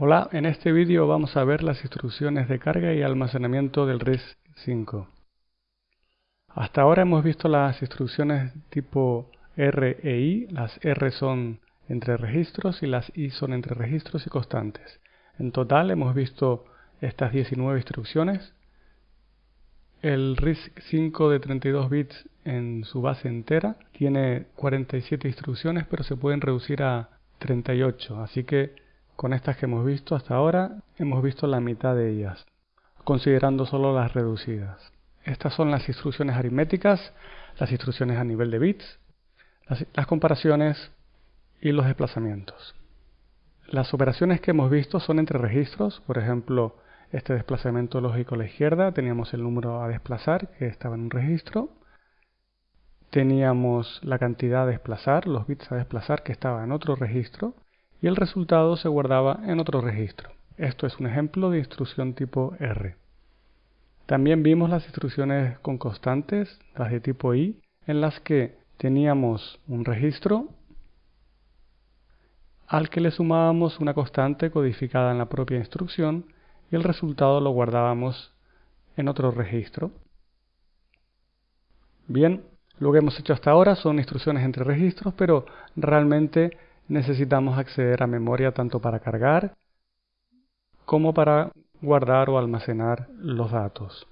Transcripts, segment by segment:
Hola, en este vídeo vamos a ver las instrucciones de carga y almacenamiento del RISC-5. Hasta ahora hemos visto las instrucciones tipo R e I, las R son entre registros y las I son entre registros y constantes. En total hemos visto estas 19 instrucciones. El RISC-5 de 32 bits en su base entera tiene 47 instrucciones pero se pueden reducir a 38, así que con estas que hemos visto hasta ahora, hemos visto la mitad de ellas, considerando solo las reducidas. Estas son las instrucciones aritméticas, las instrucciones a nivel de bits, las, comparaciones y los desplazamientos. Las operaciones que hemos visto son entre registros, por ejemplo, este desplazamiento lógico a la izquierda, teníamos el número a desplazar que estaba en un registro, teníamos la cantidad a desplazar, los bits a desplazar que estaba en otro registro, y el resultado se guardaba en otro registro. Esto es un ejemplo de instrucción tipo R. También vimos las instrucciones con constantes, las de tipo I, en las que teníamos un registro al que le sumábamos una constante codificada en la propia instrucción y el resultado lo guardábamos en otro registro. Bien, lo que hemos hecho hasta ahora son instrucciones entre registros, pero realmente necesitamos acceder a memoria tanto para cargar como para guardar o almacenar los datos.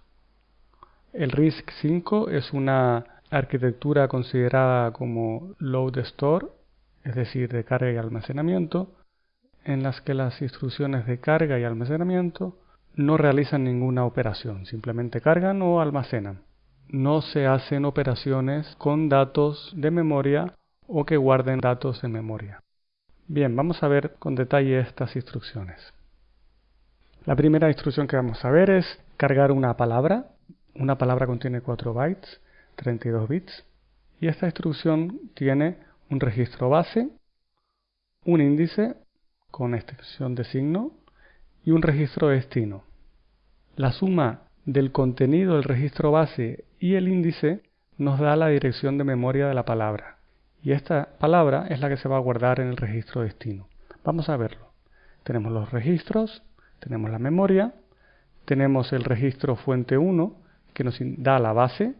El RISC-5 es una arquitectura considerada como load store, es decir, de carga y almacenamiento, en las que las instrucciones de carga y almacenamiento no realizan ninguna operación, simplemente cargan o almacenan. No se hacen operaciones con datos de memoria o que guarden datos en memoria. Bien, vamos a ver con detalle estas instrucciones. La primera instrucción que vamos a ver es cargar una palabra. Una palabra contiene 4 bytes, 32 bits. Y esta instrucción tiene un registro base, un índice con extensión de signo y un registro destino. La suma del contenido del registro base y el índice nos da la dirección de memoria de la palabra y esta palabra es la que se va a guardar en el registro destino. Vamos a verlo. Tenemos los registros, tenemos la memoria, tenemos el registro fuente 1 que nos da la base.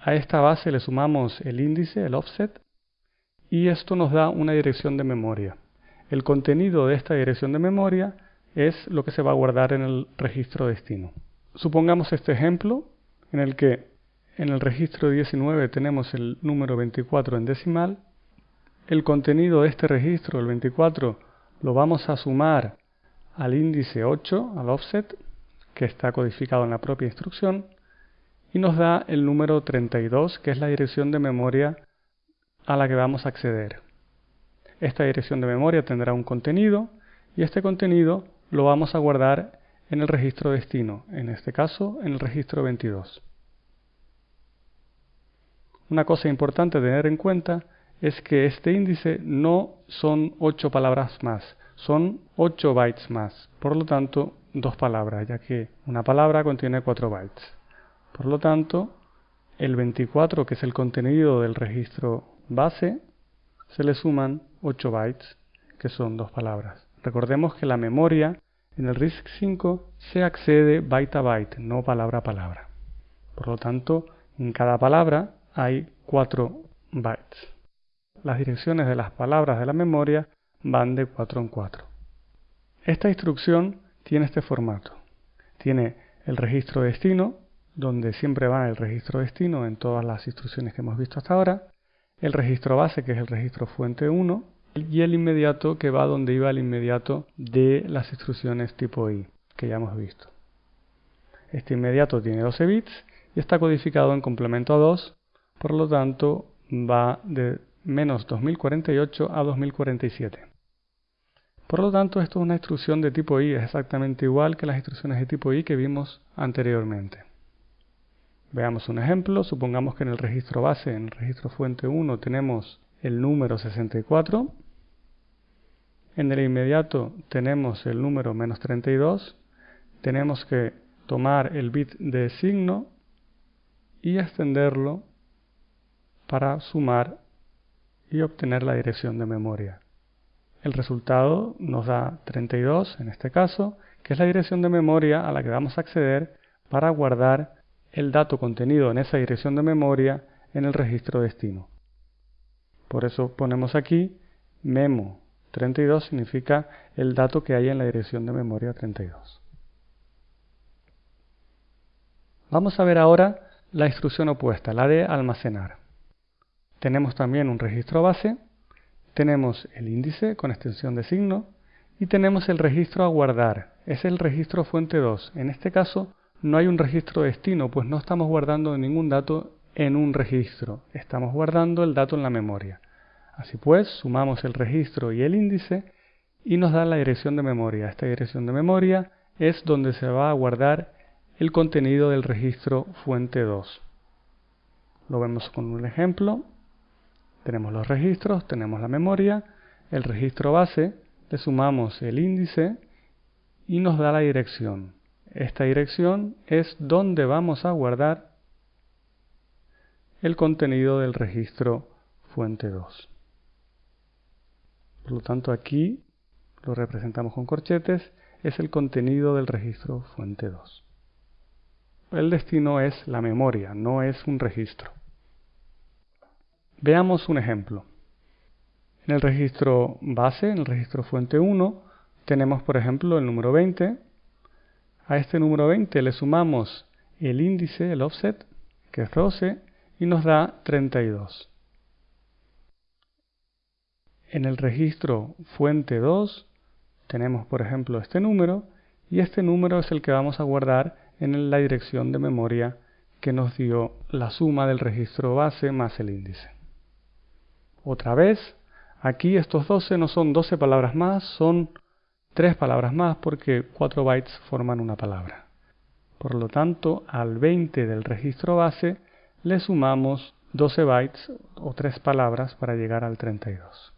A esta base le sumamos el índice, el offset, y esto nos da una dirección de memoria. El contenido de esta dirección de memoria es lo que se va a guardar en el registro destino. Supongamos este ejemplo en el que en el registro 19 tenemos el número 24 en decimal. El contenido de este registro, el 24, lo vamos a sumar al índice 8, al offset, que está codificado en la propia instrucción, y nos da el número 32, que es la dirección de memoria a la que vamos a acceder. Esta dirección de memoria tendrá un contenido, y este contenido lo vamos a guardar en el registro destino, en este caso en el registro 22. Una cosa importante tener en cuenta es que este índice no son 8 palabras más, son 8 bytes más. Por lo tanto, dos palabras, ya que una palabra contiene 4 bytes. Por lo tanto, el 24, que es el contenido del registro base, se le suman 8 bytes, que son dos palabras. Recordemos que la memoria en el RISC-5 se accede byte a byte, no palabra a palabra. Por lo tanto, en cada palabra hay 4 bytes. Las direcciones de las palabras de la memoria van de 4 en 4. Esta instrucción tiene este formato. Tiene el registro destino, donde siempre va el registro destino en todas las instrucciones que hemos visto hasta ahora, el registro base, que es el registro fuente 1, y el inmediato, que va donde iba el inmediato de las instrucciones tipo I, que ya hemos visto. Este inmediato tiene 12 bits y está codificado en complemento a 2 por lo tanto va de menos 2048 a 2047. Por lo tanto, esto es una instrucción de tipo I, es exactamente igual que las instrucciones de tipo I que vimos anteriormente. Veamos un ejemplo, supongamos que en el registro base, en el registro fuente 1, tenemos el número 64, en el inmediato tenemos el número menos 32, tenemos que tomar el bit de signo y extenderlo para sumar y obtener la dirección de memoria. el resultado nos da 32 en este caso, que es la dirección de memoria a la que vamos a acceder para guardar el dato contenido en esa dirección de memoria en el registro destino. Por eso ponemos aquí memo 32 significa el dato que hay en la dirección de memoria 32. Vamos a ver ahora la instrucción opuesta, la de almacenar. Tenemos también un registro base, tenemos el índice con extensión de signo y tenemos el registro a guardar, es el registro fuente 2. En este caso no hay un registro destino, pues no estamos guardando ningún dato en un registro, estamos guardando el dato en la memoria. Así pues, sumamos el registro y el índice y nos da la dirección de memoria. Esta dirección de memoria es donde se va a guardar el contenido del registro fuente 2. Lo vemos con un ejemplo. Tenemos los registros, tenemos la memoria, el registro base, le sumamos el índice y nos da la dirección. Esta dirección es donde vamos a guardar el contenido del registro fuente 2. Por lo tanto aquí lo representamos con corchetes, es el contenido del registro fuente 2. El destino es la memoria, no es un registro. Veamos un ejemplo. En el registro base, en el registro fuente 1, tenemos por ejemplo el número 20. A este número 20 le sumamos el índice, el offset, que es 12, y nos da 32. En el registro fuente 2 tenemos por ejemplo este número y este número es el que vamos a guardar en la dirección de memoria que nos dio la suma del registro base más el índice. Otra vez, aquí estos 12 no son 12 palabras más, son 3 palabras más porque 4 bytes forman una palabra. Por lo tanto, al 20 del registro base le sumamos 12 bytes o 3 palabras para llegar al 32.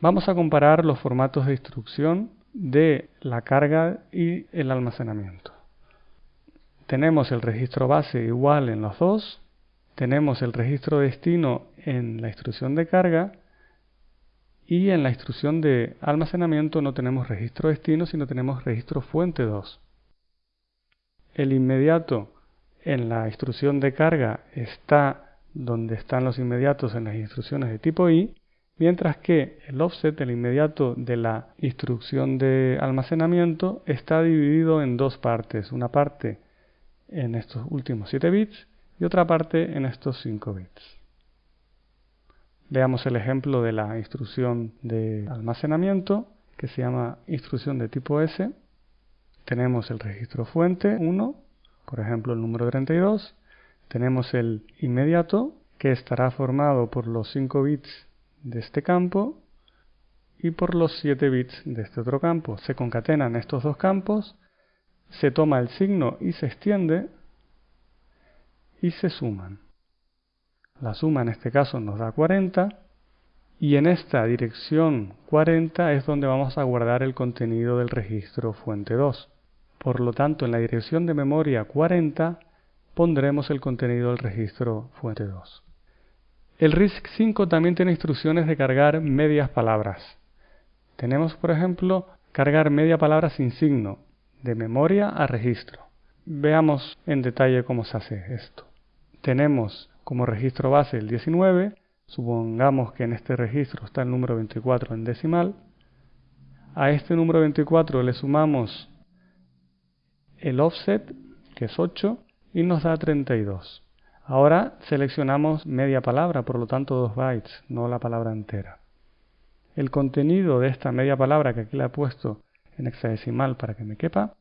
Vamos a comparar los formatos de instrucción de la carga y el almacenamiento. Tenemos el registro base igual en los dos, tenemos el registro destino en la instrucción de carga y en la instrucción de almacenamiento no tenemos registro destino, sino tenemos registro fuente 2. El inmediato en la instrucción de carga está donde están los inmediatos en las instrucciones de tipo I mientras que el offset, el inmediato de la instrucción de almacenamiento, está dividido en dos partes, una parte en estos últimos 7 bits y otra parte en estos 5 bits. Veamos el ejemplo de la instrucción de almacenamiento que se llama instrucción de tipo S. Tenemos el registro fuente 1, por ejemplo el número 32. Tenemos el inmediato que estará formado por los 5 bits de este campo y por los 7 bits de este otro campo. Se concatenan estos dos campos, se toma el signo y se extiende y se suman. La suma en este caso nos da 40 y en esta dirección 40 es donde vamos a guardar el contenido del registro fuente 2. Por lo tanto, en la dirección de memoria 40 pondremos el contenido del registro fuente 2. El RISC-5 también tiene instrucciones de cargar medias palabras. Tenemos, por ejemplo, cargar media palabra sin signo, de memoria a registro. Veamos en detalle cómo se hace esto. Tenemos como registro base el 19, supongamos que en este registro está el número 24 en decimal. A este número 24 le sumamos el offset, que es 8, y nos da 32. Ahora seleccionamos media palabra, por lo tanto 2 bytes, no la palabra entera. El contenido de esta media palabra que aquí la he puesto en hexadecimal para que me quepa,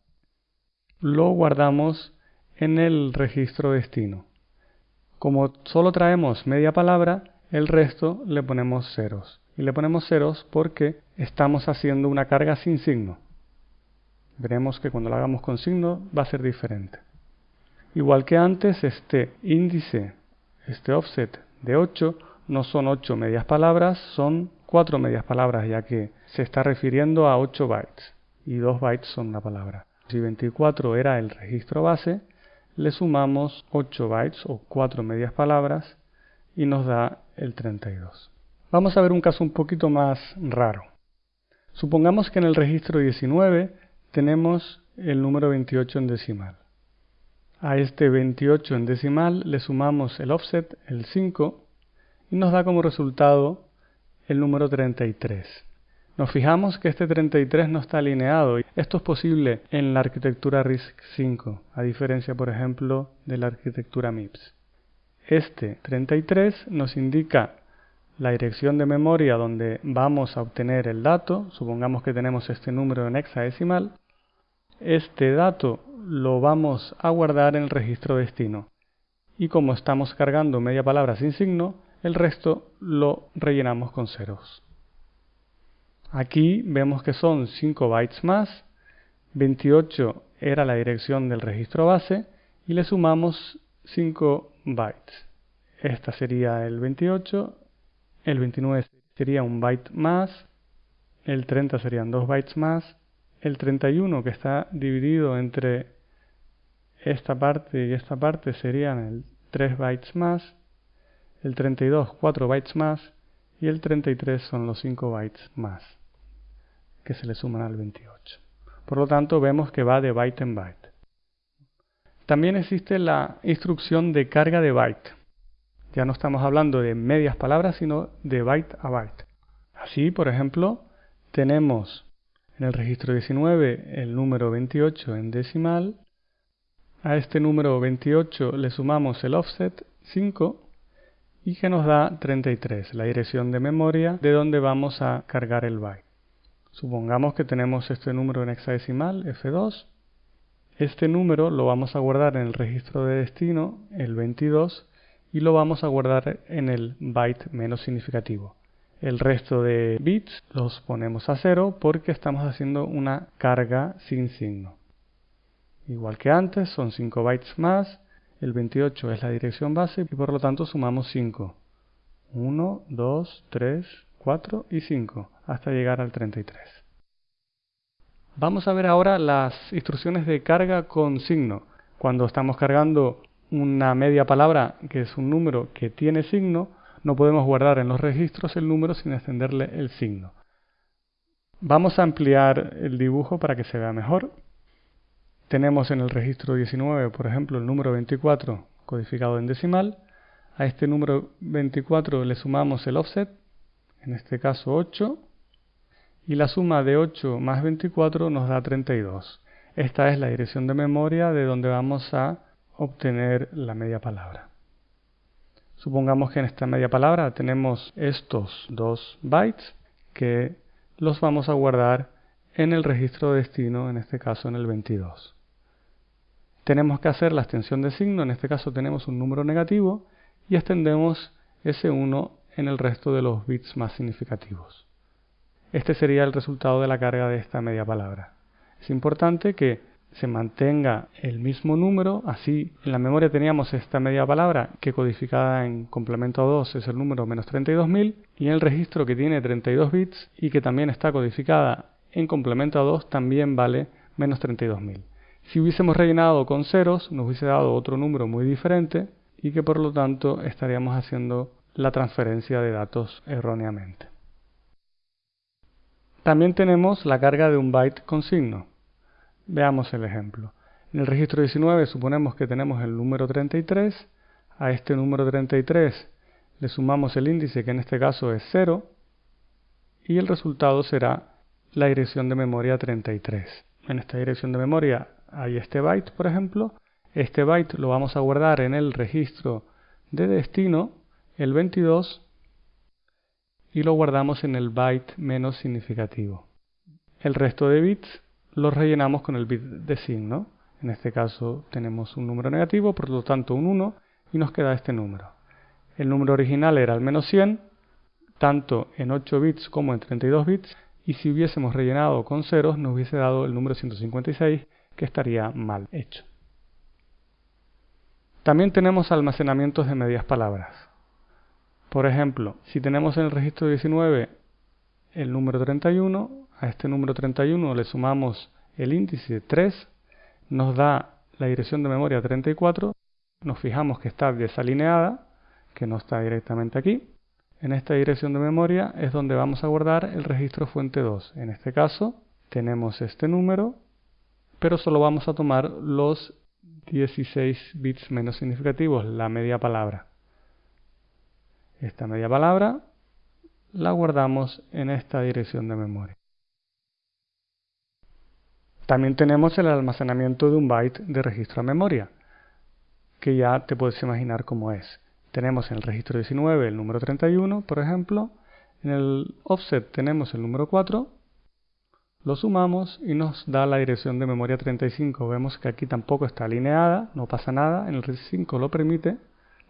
lo guardamos en el registro destino. Como solo traemos media palabra, el resto le ponemos ceros. Y le ponemos ceros porque estamos haciendo una carga sin signo. Veremos que cuando lo hagamos con signo va a ser diferente. Igual que antes, este índice, este offset de 8, no son 8 medias palabras, son 4 medias palabras, ya que se está refiriendo a 8 bytes y 2 bytes son una palabra. Si 24 era el registro base, le sumamos 8 bytes o 4 medias palabras y nos da el 32. Vamos a ver un caso un poquito más raro. Supongamos que en el registro 19 tenemos el número 28 en decimal. A este 28 en decimal le sumamos el offset, el 5, y nos da como resultado el número 33. Nos fijamos que este 33 no está alineado. Esto es posible en la arquitectura RISC-V, a diferencia, por ejemplo, de la arquitectura MIPS. Este 33 nos indica la dirección de memoria donde vamos a obtener el dato. Supongamos que tenemos este número en hexadecimal. Este dato lo vamos a guardar en el registro destino. Y como estamos cargando media palabra sin signo, el resto lo rellenamos con ceros. Aquí vemos que son 5 bytes más, 28 era la dirección del registro base y le sumamos 5 bytes. Esta sería el 28, el 29 sería un byte más, el 30 serían 2 bytes más, el 31 que está dividido entre esta parte y esta parte serían el 3 bytes más, el 32 4 bytes más y el 33 son los 5 bytes más que se le suman al 28. Por lo tanto vemos que va de byte en byte. También existe la instrucción de carga de byte. Ya no estamos hablando de medias palabras, sino de byte a byte. Así, por ejemplo, tenemos en el registro 19 el número 28 en decimal. A este número 28 le sumamos el offset 5 y que nos da 33, la dirección de memoria de donde vamos a cargar el byte. Supongamos que tenemos este número en hexadecimal, F2. Este número lo vamos a guardar en el registro de destino, el 22, y lo vamos a guardar en el byte menos significativo. El resto de bits los ponemos a cero porque estamos haciendo una carga sin signo. Igual que antes, son 5 bytes más, el 28 es la dirección base y por lo tanto sumamos 5. 1, 2, 3, 4 y 5 hasta llegar al 33. Vamos a ver ahora las instrucciones de carga con signo. Cuando estamos cargando una media palabra que es un número que tiene signo, no podemos guardar en los registros el número sin extenderle el signo. Vamos a ampliar el dibujo para que se vea mejor. Tenemos en el registro 19, por ejemplo, el número 24 codificado en decimal. A este número 24 le sumamos el offset, en este caso 8, y la suma de 8 más 24 nos da 32. Esta es la dirección de memoria de donde vamos a obtener la media palabra. Supongamos que en esta media palabra tenemos estos dos bytes que los vamos a guardar en el registro de destino, en este caso en el 22. Tenemos que hacer la extensión de signo, en este caso tenemos un número negativo y extendemos ese 1 en el resto de los bits más significativos. Este sería el resultado de la carga de esta media palabra. Es importante que se mantenga el mismo número, así en la memoria teníamos esta media palabra que codificada en complemento 2 es el número menos 32.000 y en el registro que tiene 32 bits y que también está codificada en complemento 2 también vale menos 32.000. Si hubiésemos rellenado con ceros nos hubiese dado otro número muy diferente y que por lo tanto estaríamos haciendo la transferencia de datos erróneamente. También tenemos la carga de un byte con signo. Veamos el ejemplo. En el registro 19 suponemos que tenemos el número 33. A este número 33 le sumamos el índice que en este caso es 0 y el resultado será la dirección de memoria 33. En esta dirección de memoria hay este byte, por ejemplo. Este byte lo vamos a guardar en el registro de destino, el 22, y lo guardamos en el byte menos significativo. El resto de bits los rellenamos con el bit de signo. En este caso tenemos un número negativo, por lo tanto un 1, y nos queda este número. El número original era al menos 100, tanto en 8 bits como en 32 bits, y si hubiésemos rellenado con ceros nos hubiese dado el número 156, que estaría mal hecho. También tenemos almacenamientos de medias palabras. Por ejemplo, si tenemos en el registro 19 el número 31, a este número 31 le sumamos el índice 3, nos da la dirección de memoria 34, nos fijamos que está desalineada, que no está directamente aquí, en esta dirección de memoria es donde vamos a guardar el registro fuente 2. En este caso tenemos este número, pero solo vamos a tomar los 16 bits menos significativos, la media palabra. Esta media palabra la guardamos en esta dirección de memoria. También tenemos el almacenamiento de un byte de registro a memoria, que ya te puedes imaginar cómo es. Tenemos en el registro 19 el número 31, por ejemplo, en el offset tenemos el número 4, lo sumamos y nos da la dirección de memoria 35. Vemos que aquí tampoco está alineada, no pasa nada, en el 35 lo permite.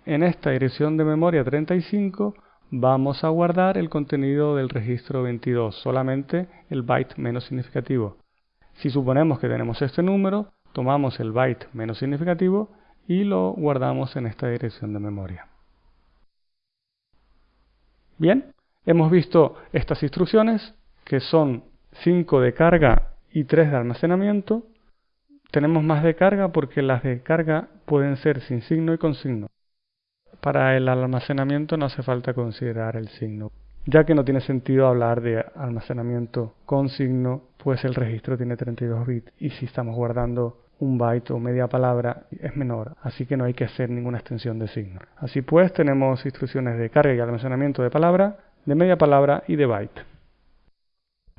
En esta dirección de memoria 35 vamos a guardar el contenido del registro 22, solamente el byte menos significativo. Si suponemos que tenemos este número, tomamos el byte menos significativo y lo guardamos en esta dirección de memoria. Bien, hemos visto estas instrucciones que son 5 de carga y 3 de almacenamiento. Tenemos más de carga porque las de carga pueden ser sin signo y con signo. Para el almacenamiento no hace falta considerar el signo, ya que no tiene sentido hablar de almacenamiento con signo, pues el registro tiene 32 bits y si estamos guardando un byte o media palabra es menor, así que no hay que hacer ninguna extensión de signo. Así pues tenemos instrucciones de carga y almacenamiento de palabra, de media palabra y de byte.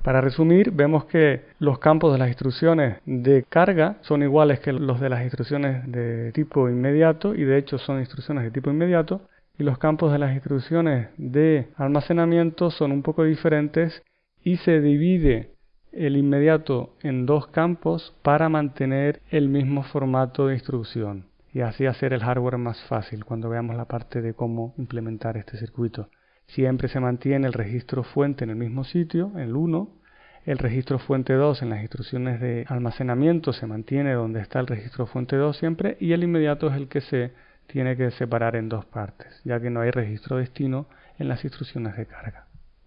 Para resumir, vemos que los campos de las instrucciones de carga son iguales que los de las instrucciones de tipo inmediato y de hecho son instrucciones de tipo inmediato y los campos de las instrucciones de almacenamiento son un poco diferentes y se divide el inmediato en dos campos para mantener el mismo formato de instrucción y así hacer el hardware más fácil cuando veamos la parte de cómo implementar este circuito. Siempre se mantiene el registro fuente en el mismo sitio, el 1, el registro fuente 2 en las instrucciones de almacenamiento se mantiene donde está el registro fuente 2 siempre y el inmediato es el que se tiene que separar en dos partes, ya que no hay registro destino en las instrucciones de carga.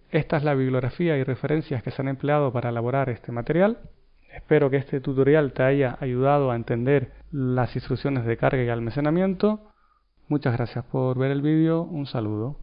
Esta es la bibliografía y referencias que se han empleado para elaborar este material. Espero que este tutorial te haya ayudado a entender las instrucciones de carga y almacenamiento. Muchas gracias por ver el vídeo. Un saludo.